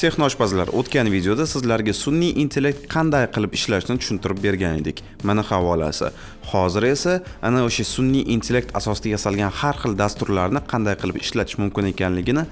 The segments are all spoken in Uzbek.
texnoshpazlar o'tgan videoda sizlarga sun'iy intellekt qanday qilib ishlashini tushuntirib bergan edik. Mana havolasi. Hozir esa ana o'sha sun'iy intellekt asosida yasalgan har xil dasturlarni qanday qilib ishlatish mumkin ekanligini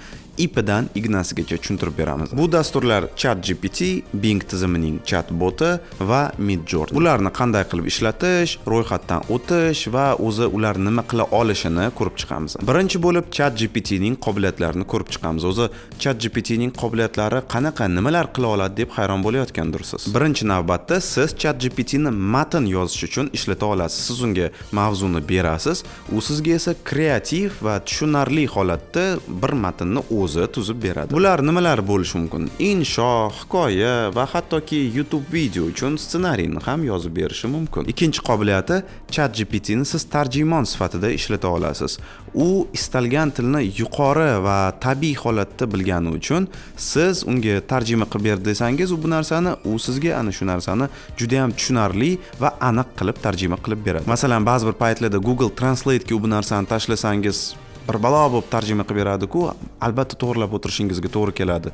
ipidan ignasigacha tushuntirib beramiz bu dasturlar chat gpt bing tizimining chat boti va midjourney. Ularni qanday qilib ishlatish ro'yxatdan o'tish va o'zi ular nima qila olishini ko'rib chiqamiz. Birinchi bo'lib chat gptning qobiliyatlarini ko'rib chiqamiz. O'zi chat gptning qobiliyatlari qanaqa nimalar qila oladi deb hayron bo'layotgandirsiz birinchi navbatda siz chat gptni matn yozish uchun ishlata olasiz. Siz unga mavzuni berasiz. U sizga esa kreativ va tushunarli holatda bir matnni o'zi tuzib beradi. Bular nimalar bo'lishi mumkin? Insho hikoya va hattoki youtube video uchun ssenariyni ham yozib berishi mumkin. Ikkinchi qobiliyati chat gptni siz tarjimon sifatida ishlata olasiz. U istalgan tilni yuqori va tabiiy holatda bilgani uchun siz unga tarjima qilib ber desangiz u bu narsani u sizga ana shu narsani judayam tushunarli va aniq qilib tarjima qilib beradi. Masalan ba'zi bir paytlarda google translate'ga u bu narsani tashlasangiz bir balo bo'lib tarjima qilib beradiku albatta to'g'irlab o'tirishingizga to'g'ri keladi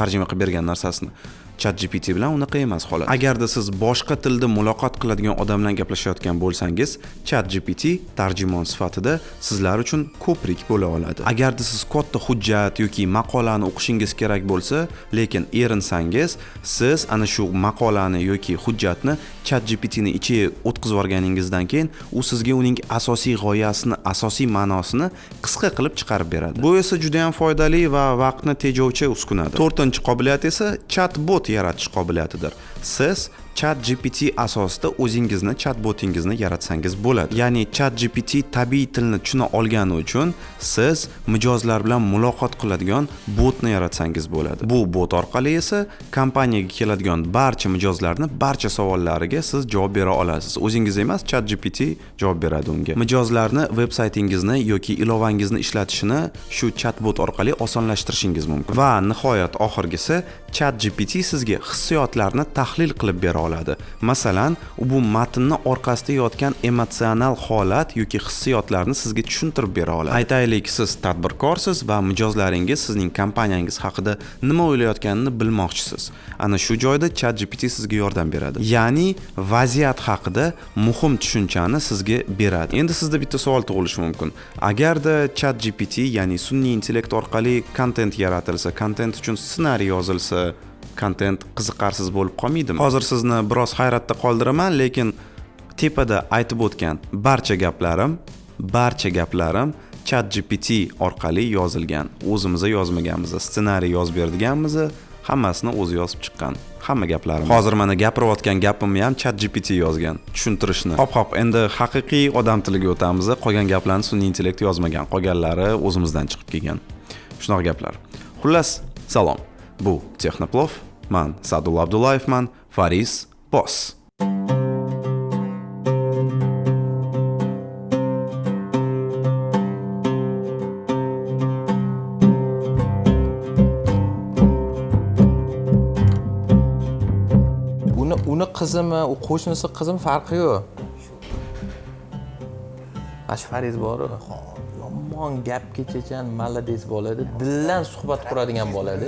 tarjima qilib bergan narsasini. ChatGPT bilan unaqa emas holat agarda siz boshqa tilda muloqot qiladigan odam bilan gaplashayotgan bo'lsangiz ChatGPT tarjimon sifatida sizlar uchun ko'prik bo'la oladi. Agarda siz katta hujjat yoki maqolani o'qishingiz kerak bo'lsa lekin erinsangiz siz ana shu maqolani yoki hujjatni ChatGPT gptni ichiga o'tkazib yuborganingizdan keyin u sizga uning asosiy g'oyasini asosiy ma'nosini qisqa qilib chiqarib beradi. Bu esa juda ham foydali va vaqtni tejovchi uskunadir. 4-qobiliyat esa chatbot bot yaratish qobiliyatidir. Siz chat gpt asosida o'zingizni chat botingizni yaratsangiz bo'ladi. Ya'ni chat gpt tabiiy tilni tushuna olgani uchun siz mijozlar bilan muloqot qiladigan botni yaratsangiz bo'ladi. Bu bot orqali esa kompaniyaga keladigan barcha mijozlarni barcha savollariga siz javob bera olasiz. O'zingiz emas chat gpt javob beradi unga. Mijozlarni veb saytingizni yoki ilovangizni ishlatishini shu chat bot orqali osonlashtirishingiz mumkin. Va nihoyat oxirgisi chat gpt sizga hissiyotlarni tahlil qilib bera oladi. Masalan bu matnni orqasida yotgan emotsional holat yoki hissiyotlarni sizga tushuntirib bera oladi. Aytaylik siz tadbirkorsiz va mijozlaringiz sizning kompaniyangiz haqida nima o'ylayotganini bilmoqchisiz. Ana shu joyda chat gpt sizga yordam beradi. Ya'ni vaziyat haqida muhim tushunchani sizga beradi. Endi sizda bitta savol tug'ilishi mumkin. Agarda chat gpt ya'ni sun'iy intellekt orqali kontent yaratilsa kontent uchun ssenariy yozilsa kontent qiziqarsiz bo'lib qolmaydimi? Hozir sizni biroz hayratda qoldiraman lekin tepada aytib o'tgan barcha gaplarim barcha gaplarim chat gpt orqali yozilgan. O'zimiz yozmaganmiz ssenariy yozib berdiganmiz hammasini o'zi yozib chiqqan hamma gaplarim hozir mana gapirayotgan gapimni ham chat gpt yozgan tushuntirishni. Hop hop endi haqiqiy odam tiliga o'tamiz qolgan gaplarni sun'iy intellekt yozmagan qolganlari o'zimizdan chiqib kelgan. Shunaqa gaplar. Xullas salom. Bu texnoplov man sadulla abdullayevman faris boss uni uni qizimi u qo'shnisi qizimi farqi yo'q. Mana shu faris boru? Yomon gap kechachan молодец bo'ladi dildan suhbat quradigan bo'ladi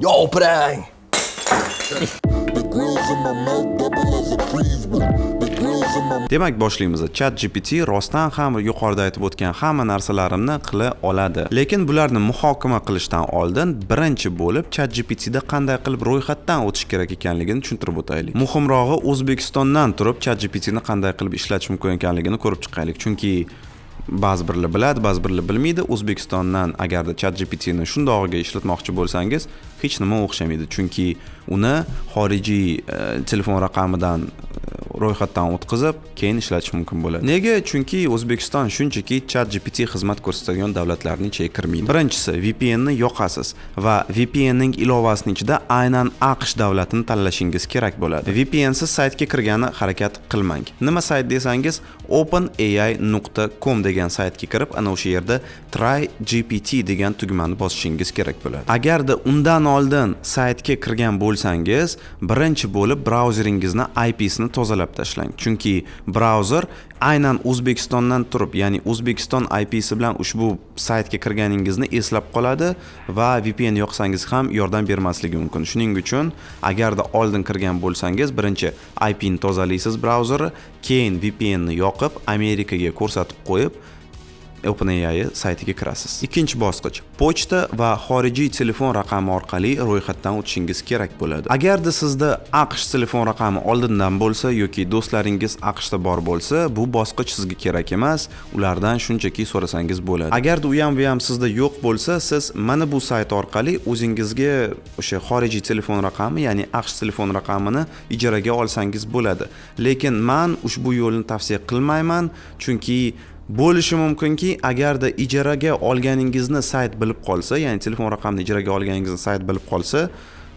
yo o'pirang demak boshlaymiz chat gpt rostdan ham yuqorida aytib o'tgan hamma narsalarimni qila oladi. Lekin bularni muhokama qilishdan oldin birinchi bo'lib chat gptda qanday qilib ro'yxatdan o'tish kerak ekanligini tushuntirib o'taylik. Muhimrog'i o'zbekistondan turib chat gptni qanday qilib ishlatish mumkin ekanligini ko'rib chiqaylik. Chunki ba'zi birlar biladi ba'zi birlar bilmaydi. O'zbekistondan agarda chat gptni shundog'iga ishlatmoqchi bo'lsangiz hech nima o'xshamaydi. Chunki uni xorijiy e, telefon raqamidan ro'yxatdan o'tkazib keyin ishlatish mumkin bo'ladi. Nega? Chunki o'zbekiston shunchaki chat gpt xizmat ko'rsatadigan davlatlarning ichiga kirmaydi. Birinchisi vpnni yoqasiz va vpnning ilovasini ichida aynan aqsh davlatini tanlashingiz kerak bo'ladi. Vpnsiz saytga kirgani harakat qilmang. Nima sayt desangiz openai nuqta com degan saytga kirib ana o'sha yerda try gpt degan tugmani bosishingiz kerak bo'ladi. Agarda undan oldin saytga kirgan bo'lsangiz birinchi bo'lib brauzeringizni ipsini tozalab tashlang. Chunki brauzer aynan o'zbekistondan turib ya'ni o'zbekiston ipsi bilan ushbu saytga kirganingizni eslab qoladi va vpn yoqsangiz ham yordam bermasligi mumkin. Shuning uchun agarda oldin kirgan bo'lsangiz birinchi ipni tozalaysiz brauzerni keyin vpnni yoqib amerikaga ko'rsatib qo'yib OpenAI saytiga kirasiz. Ikkinchi bosqich pochta va xorijiy telefon raqami orqali ro'yxatdan o'tishingiz kerak bo'ladi. Agarda sizda AQSh telefon raqami oldindan bo'lsa yoki do'stlaringiz AQShda bor bo'lsa, bu bosqich sizga kerak emas, ulardan shunchaki so'rasangiz bo'ladi. Agarda u ham bu ham sizda yo'q bo'lsa, siz mana bu sayt orqali o'zingizga o'sha xorijiy telefon raqami, ya'ni AQSh telefon raqamini ijaraga olsangiz bo'ladi. Lekin men ushbu yo'lni tavsiya qilmayman, chunki bo'lishi mumkinki agarda ijaraga olganingizni sayt bilib qolsa ya'ni telefon raqamini ijaraga olganingizni sayt bilib qolsa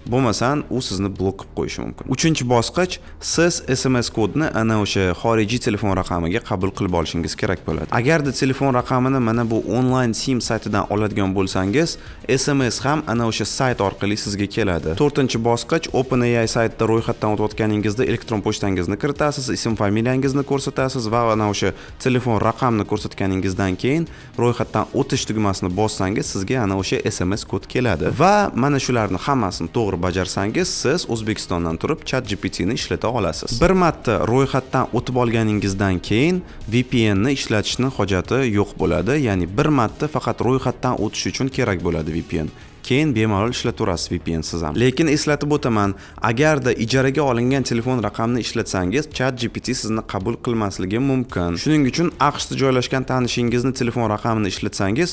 bo'lmasam u sizni blok qilib qo'yishi mumkin. Uchinchi bosqich siz sms kodni ana o'sha xorijiy telefon raqamiga qabul qilib olishingiz kerak bo'ladi. Agarda telefon raqamini mana bu onlayn sim saytidan oladigan bo'lsangiz sms ham ana o'sha sayt orqali sizga keladi. To'rtinchi bosqich openai saytida ro'yxatdan o'tayotganingizda elektron pochtangizni kiritasiz ism familiyangizni ko'rsatasiz va ana o'sha telefon raqamni ko'rsatganingizdan keyin ro'yxatdan o'tish tugmasini bossangiz sizga ana o'sha sms kod keladi. Va mana shularni hammasini to'g'ri to'g'ri bajarsangiz siz o'zbekistondan turib chat gptni ishlata olasiz. Bir marta ro'yxatdan o'tib olganingizdan keyin vpnni ishlatishni hojati yo'q bo'ladi ya'ni bir marta faqat ro'yxatdan o'tish uchun kerak bo'ladi vpn keyin bemalol ishlataverasiz vpn siz ham. Lekin eslatib o'taman agarda ijaraga olingan telefon raqamini ishlatsangiz chat gpt sizni qabul qilmasligi mumkin. Shuning uchun aqshda joylashgan tanishingizni telefon raqamini ishlatsangiz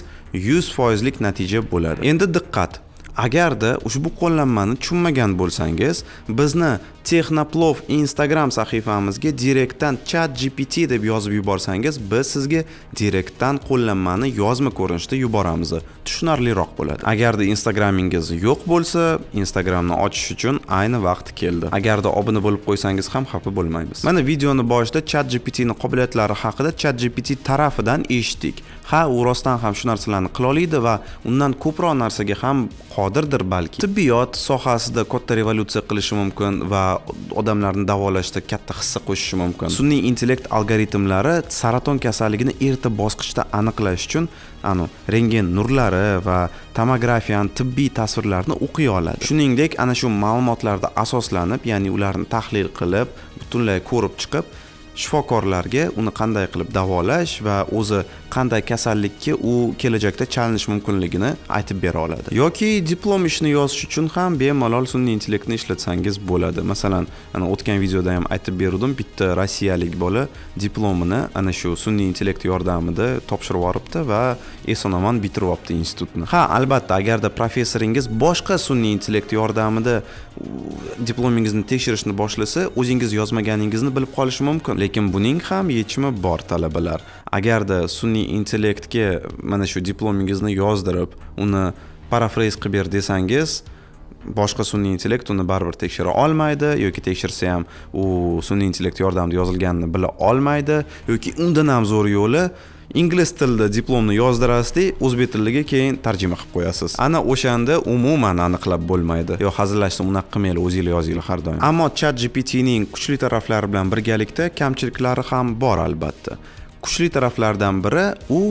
yuz foizlik natija bo'ladi. Endi diqqat! Agarda ushbu qo'llanmani tushunmagan bo'lsangiz bizni texnoplov instagram sahifamizga direktdan chat gpt deb yozib yuborsangiz biz sizga direktdan qo'llanmani yozma ko'rinishda yuboramiz. Tushunarliroq bo'ladi. Agarda instagramingiz yo'q bo'lsa instagramni ochish uchun ayni vaqti keldi. Agarda obuna bo'lib qo'ysangiz ham xafa bo'lmaymiz. Mana videoni boshida chat ning qobiliyatlari haqida chat gpt tarafidan eshitdik. Ha u rostdan ham shu narsalarni qila oladi va undan ko'proq narsaga ham qodirdir balki. Tibbiyot sohasida katta revolyutsiya qilishi mumkin va odamlarni davolashda katta hissa qo'shishi mumkin. Sun'iy intellekt algoritmlari saraton kasalligini erta bosqichda aniqlash uchun anu rentgen nurlari va tomografiyani tibbiy tasvirlarni o'qiy oladi. Shuningdek ana shu ma'lumotlarda asoslanib ya'ni ularni tahlil qilib butunlay ko'rib chiqib shifokorlarga uni qanday qilib davolash va o'zi qanday kasallikka u kelajakda chalinish mumkinligini aytib bera oladi. Yoki diplom ishini yozish uchun ham bemalol sun'iy intellektni ishlatsangiz bo'ladi. Masalan ana o'tgan videoda ham aytib berdim bitta rossiyalik bola diplomini ana shu sun'iy intellekt yordamida topshirib yuboribdi va eson omon bitirib olibdi institutni. Ha albatta agarda professoringiz boshqa sun'iy intellekt yordamida diplomingizni tekshirishni boshlasa o'zingiz yozmaganingizni bilib qolishi mumkin. Lekin buning ham yechimi bor talabalar. Agarda sun'iy intellektga mana shu diplomingizni yozdirib uni parafrez qilib ber desangiz boshqa sun'iy intellekt uni baribir tekshira olmaydi yoki tekshirsa ham u sun'iy intellekt yordamida yozilganini bila olmaydi yoki undan ham zo'r yo'li ingliz tilida diplomni yozdirasizda o'zbek tiliga keyin tarjima qilib qo'yasiz. Ana o'shanda umuman aniqlab bo'lmaydi. Yo hazillashsa unaqa qilmanglar o'zinglar yozinglar har doim. Ammo chat gptning kuchli taraflari bilan birgalikda kamchiliklari ham bor albatta. Kuchli taraflardan biri u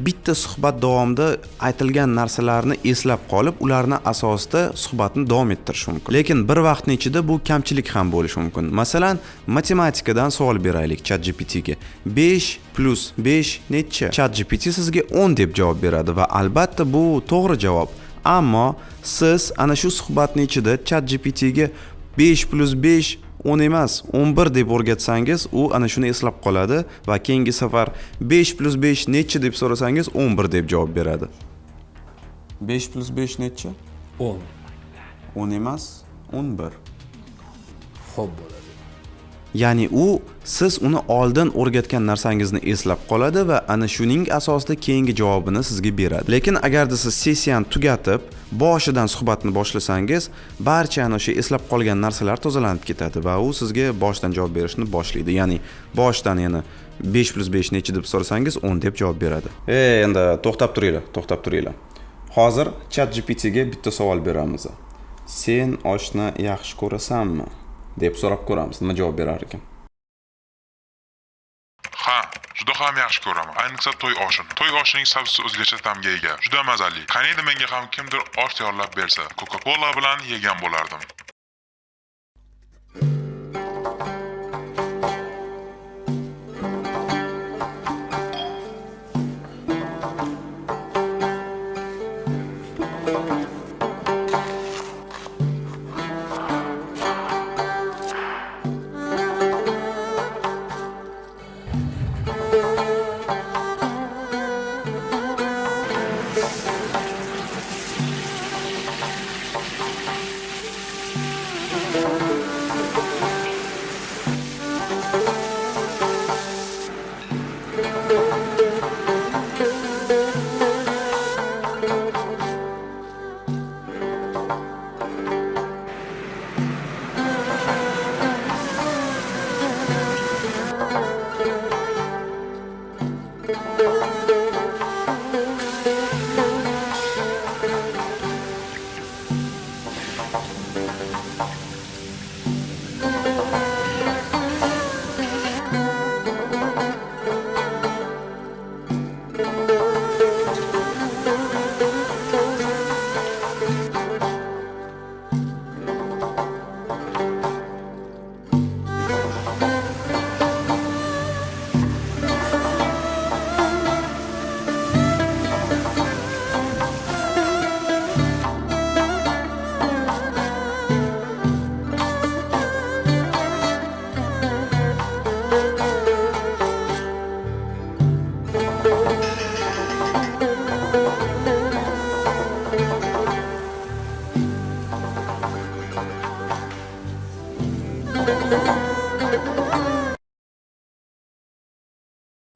bitta suhbat davomida aytilgan narsalarni eslab qolib ularni asosida suhbatni davom ettirish mumkin. Lekin bir vaqtni ichida bu kamchilik ham bo'lishi mumkin. Masalan matematikadan savol beraylik chat gptga besh plyus besh necha? Chat gpt sizga o'n deb javob beradi va albatta bu to'g'ri javob. Ammo siz ana shu suhbatni ichida chat gptga besh plyus besh o'n emas o'n bir deb o'rgatsangiz u ana shuni eslab qoladi va keyingi safar besh plyus besh nechi deb so'rasangiz o'n bir deb javob beradi. Besh plyus besh nechi? O'n. O'n emas o'n bir. Ho'p bo'ladi ya'ni u siz uni oldin o'rgatgan narsangizni eslab qoladi va ana shuning asosida keyingi javobini sizga beradi. Lekin agarda siz sessiyani tugatib boshidan suhbatni boshlasangiz barcha ana o'sha eslab qolgan narsalar tozalanib ketadi va u sizga boshidan javob berishni boshlaydi. Ya'ni boshidan yana besh plyus besh nechi deb so'rasangiz o'n deb javob beradi. E endi to'xtab turinglar to'xtab turinglar. Hozir chat gptga bitta savol beramiz. Sen oshni yaxshi ko'rasanmi? deb so'rab ko'ramiz. Nima javob berar ekan? Ha juda ham yaxshi ko'raman. Ayniqsa to'y oshini. To'y oshining sabzisi o'zgacha ta'mga ega. Juda mazali. Qaniydi menga ham kimdir osh tayyorlab bersa coca cola bilan yegan bo'lardim.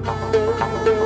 Tá Música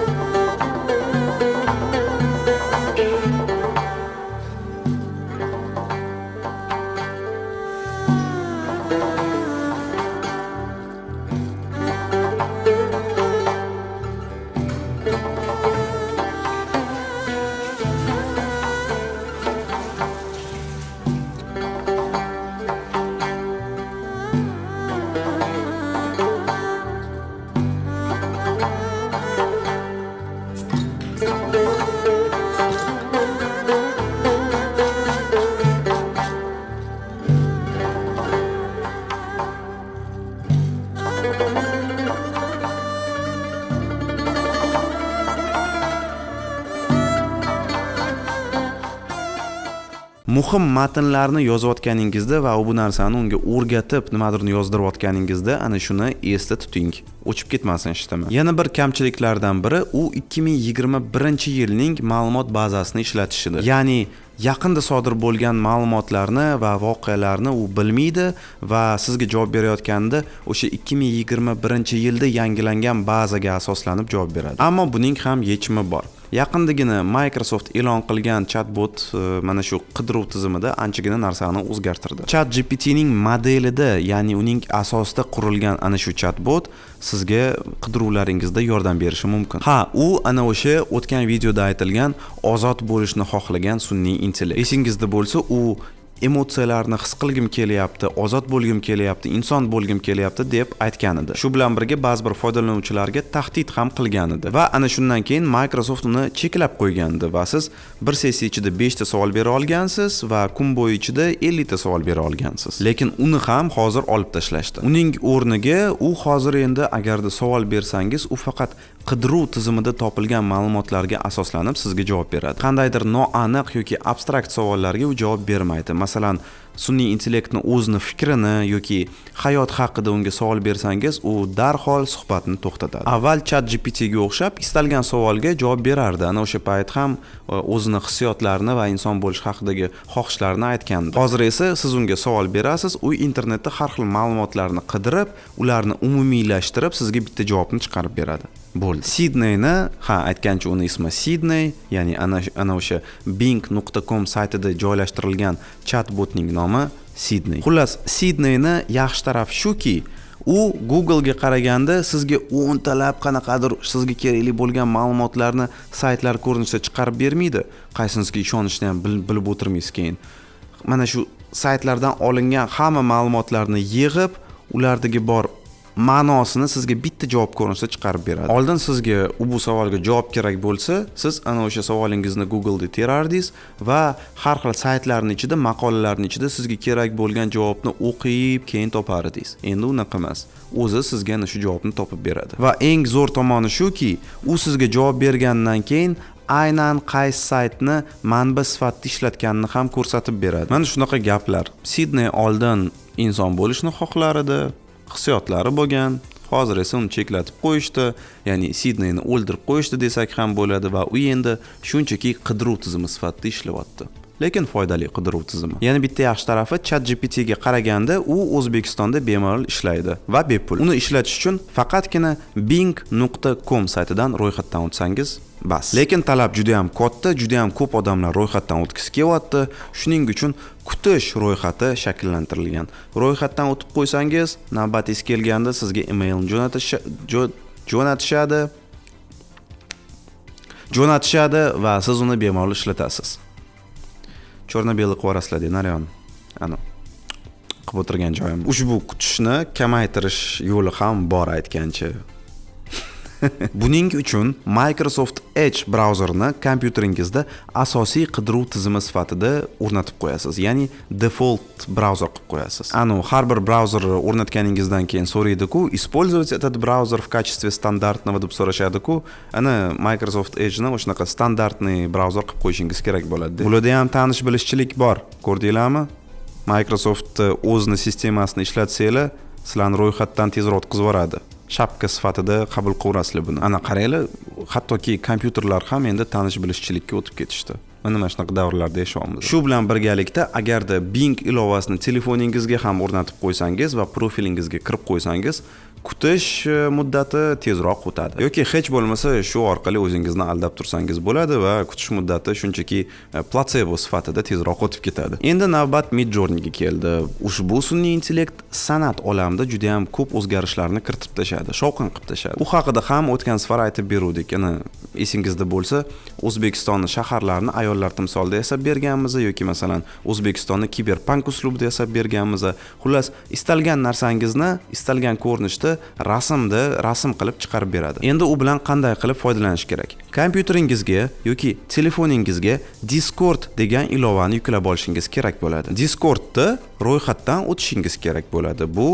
muhim matnlarni yozayotganingizda va bu narsani unga o'rgatib nimadirni yozdirayotganingizda ana shuni esda tuting. O'chib ketmasin ishtimi yana bir kamchiliklardan biri u 2021 yilning ma'lumot bazasini ishlatishidir. Ya'ni yaqinda sodir bo'lgan ma'lumotlarni va voqealarni u bilmaydi va sizga javob berayotganda o'sha 2021 yilda yangilangan bazaga asoslanib javob beradi. Ammo buning ham yechimi bor. Yaqindagina microsoft e'lon qilgan chatbot e, mana shu qidiruv tizimida anchagina narsani o'zgartirdi. Chat gptning modelida ya'ni uning asosida qurilgan ana shu chatbot sizga qidiruvlaringizda yordam berishi mumkin. Ha u ana o'sha o'tgan videoda aytilgan ozod bo'lishni xohlagan sun'iy intellekt. Esingizda bo'lsa u emotsiyalarni his qilgim kelyapti ozod bo'lgim kelyapti inson bo'lgim kelyapti deb aytgan edi. Shu bilan birga ba'zi bir foydalanuvchilarga tahdid ham qilgan edi. Va ana shundan keyin microsoft uni cheklab qo'ygandi va siz bir sessiya ichida beshta savol bera olgansiz va kun bo'yi ichida ellikta savol bera olgansiz. Lekin uni ham hozir olib tashlashdi. Uning o'rniga u hozir endi agarda savol bersangiz u faqat qidiruv tizimida topilgan ma'lumotlarga asoslanib sizga javob beradi. Qandaydir noaniq yoki abstrakt savollarga u javob bermaydi. Masalan sun'iy intellektni o'zini fikrini yoki hayot haqida unga savol bersangiz u darhol suhbatni to'xtatadi. Avval chat gptga o'xshab istalgan savolga javob berardi. Ana o'sha payt ham e, o'zini hissiyotlarini va inson bo'lish haqidagi xohishlarini aytgandi. Hozir esa siz unga savol berasiz u internetda har xil ma'lumotlarni qidirib ularni umumiylashtirib sizga bitta javobni chiqarib beradi. Bo'ldi sidneyni ha aytgancha uni ismi sidney ya'ni ana ana o'sha bing nuqta com saytida joylashtirilgan chat botning nomi sidney xullas sidneyni yaxshi tarafi shuki u googlega qaraganda sizga o'ntalab qanaqadir sizga kerakli bo'lgan ma'lumotlarni saytlar ko'rinishida chiqarib bermaydi qaysinisiga ishonishni ham bilib o'tirmaysiz keyin mana shu saytlardan olingan hamma ma'lumotlarni yig'ib ulardagi bor ma'nosini sizga bitta javob ko'rinishida chiqarib beradi. Oldin sizga bu savolga javob kerak bo'lsa siz ana o'sha savolingizni googleda terardingiz va har xil saytlarni ichida maqolalarni ichida sizga kerak bo'lgan javobni o'qib keyin topar edingiz endi unaqa emas. O'zi sizga ana shu javobni topib beradi. Va eng zo'r tomoni shuki u sizga javob bergandan keyin aynan qaysi saytni manba sifatida ishlatganini ham ko'rsatib beradi. Mana shunaqa gaplar. Sidney oldin inson bo'lishni xohlar edi hissiyotlari bo'lgan. Hozir esa uni cheklatib qo'yishdi ya'ni sidneyni o'ldirib qo'yishdi desak ham bo'ladi va u endi shunchaki qidiruv tizimi sifatida ishlayapti lekin foydali qidiruv tizimi. Yana bitta yaxshi tarafi chat gptga qaraganda u o'zbekistonda bemalol ishlaydi va bepul. Uni ishlatish uchun faqatgina bing nuqta com saytidan ro'yxatdan o'tsangiz bas. Lekin talab juda yam katta juda yam ko'p odamlar ro'yxatdan o'tgisi kelyapti. Shuning uchun kutish ro'yxati shakllantirilgan. Ro'yxatdan o'tib qo'ysangiz navbatingiz kelganda sizga emailni jo'natishadi. Jo'natishadi va siz uni bemalol ishlatasiz. Черно белый qilib yuborasizlar de naryon ana qilib o'tirgan joyim. Ushbu kutishni kamaytirish yo'li ham bor aytgancha. buning uchun Microsoft Edge brauzerini kompyuteringizda asosiy qidiruv tizimi sifatida o'rnatib qo'yasiz. Ya'ni default brauzer qilib qo'yasiz. Anu har bir brauzerni o'rnatganingizdan keyin so'raydiku использовать этот браузер в качестве стандартного? deb so'rashadiku. Ana Microsoft Edge'ni o'shanaqa standartniy brauzer qilib qo'yishingiz kerak bo'ladi bularda ham tanish bilishchilik bor ko'rdinglarmi? Microsoft o'zini sistemasini ishlatsanglar sizlarni ro'yxatdan tezroq o'tkazib yuboradi. Shapka sifatida qabul qilaverasizlar buni. Ana qaranglar hattoki kompyuterlar ham endi tanish bilishchilikka o'tib ketishdi. Mana mana shunaqa davrlarda yashayapmiz. Shu bilan birgalikda agarda bing ilovasini telefoningizga ham o'rnatib qo'ysangiz va profilingizga kirib qo'ysangiz kutish e, muddati tezroq o'tadi. Yoki hech bo'lmasa shu orqali o'zingizni aldab tursangiz bo'ladi va kutish muddati shunchaki e, platsebo sifatida tezroq o'tib ketadi. Endi navbat midjourneyga keldi. Ushbu sun'iy intellekt san'at olamida juda yam ko'p o'zgarishlarni kiritib tashladi shovqin qilib tashladi. U haqida ham o'tgan safar aytib beruvdik. Yana esingizda bo'lsa o'zbekistonni shaharlarini ayollar timsolida yasab berganmiz yoki masalan o'zbekistonni kiberpank uslubida yasab berganmiz xullas istalgan narsangizni istalgan ko'rinishda rasmni rasm qilib chiqarib beradi. Endi u bilan qanday qilib foydalanish kerak? Kompyuteringizga yoki telefoningizga discord degan ilovani yuklab olishingiz kerak bo'ladi. Discordni ro'yxatdan o'tishingiz kerak bo'ladi. Bu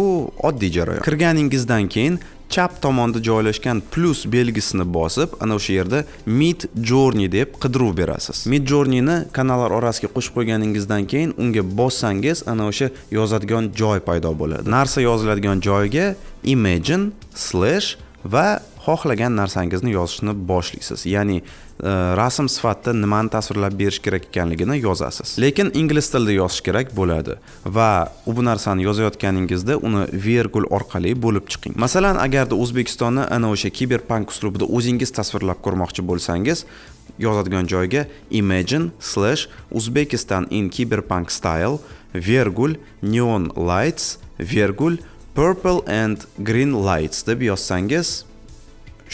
oddiy jarayon. Kirganingizdan keyin chap tomonda joylashgan plus belgisini bosib ana o'sha yerda mid journey deb qidiruv berasiz. Mid journeyni kanallar orasiga qo'shib qo'yganingizdan keyin unga bossangiz ana o'sha yozadigan joy paydo bo'ladi. Narsa yoziladigan joyga imagine slash va xohlagan narsangizni yozishni boshlaysiz. Ya'ni Э, rasm sifatida nimani tasvirlab berish kerak ekanligini yozasiz. Lekin ingliz tilida yozish kerak bo'ladi va u bu narsani yozayotganingizda uni vergul orqali bo'lib chiqing. Masalan agarda o'zbekistonni ana o'sha kiberpank uslubida o'zingiz tasvirlab ko'rmoqchi bo'lsangiz yozadigan joyga imagine slash uzbekistan in cyberpunk style vergul neon lights vergul purple and green lights deb yozsangiz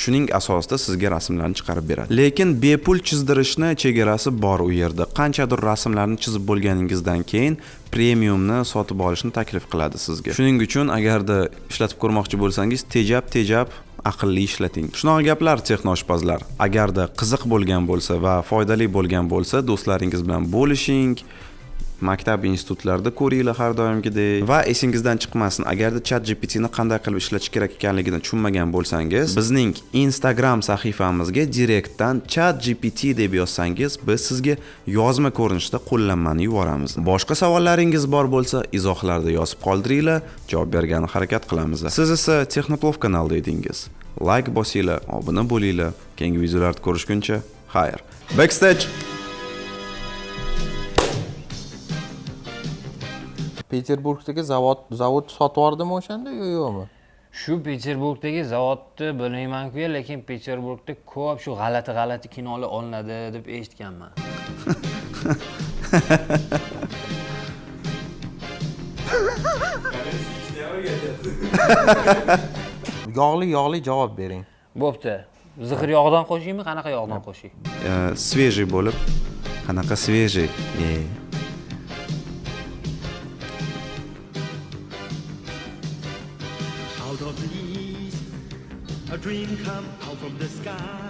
shuning asosida sizga rasmlarni chiqarib beradi. Lekin bepul chizdirishni chegarasi bor u yerda. Qanchadir rasmlarni chizib bo'lganingizdan keyin premiumni sotib olishni taklif qiladi sizga. Shuning uchun agarda ishlatib ko'rmoqchi bo'lsangiz tejab tejab aqlli ishlating. Shunaqa gaplar texnoshpazlar. Agarda qiziq bo'lgan bo'lsa va foydali bo'lgan bo'lsa do'stlaringiz bilan bo'lishing maktab institutlarda ko'ringlar har doimgidek. Va esingizdan chiqmasin agarda chat gptni qanday qilib ishlatish kerak ekanligini tushunmagan bo'lsangiz bizning instagram sahifamizga direktdan chat gpt deb yozsangiz biz sizga yozma ko'rinishda qo'llanmani yuboramiz. Boshqa savollaringiz bor bo'lsa izohlarda yozib qoldiringlar javob bergani harakat qilamiz. Siz esa texnoplov kanalida edingiz. Layk bosinglar obuna bo'linglar. Keyingi videolarda ko'rishguncha xayr. Backstage! Peterburgdagi zavod zavod sotib yubordimi o'shanda yo yo'qmi shu peterburgdagi zavodni bilmaymanku lekin peterburgda ko'p shu g'alati g'alati kinolar olinadi deb eshitganman yog'li yog'li javob bering bo'pti zixir yog'dan qo'shaymi qanaqa yog'dan qo'shay свежий bo'lib qanaqa свежий from the sky.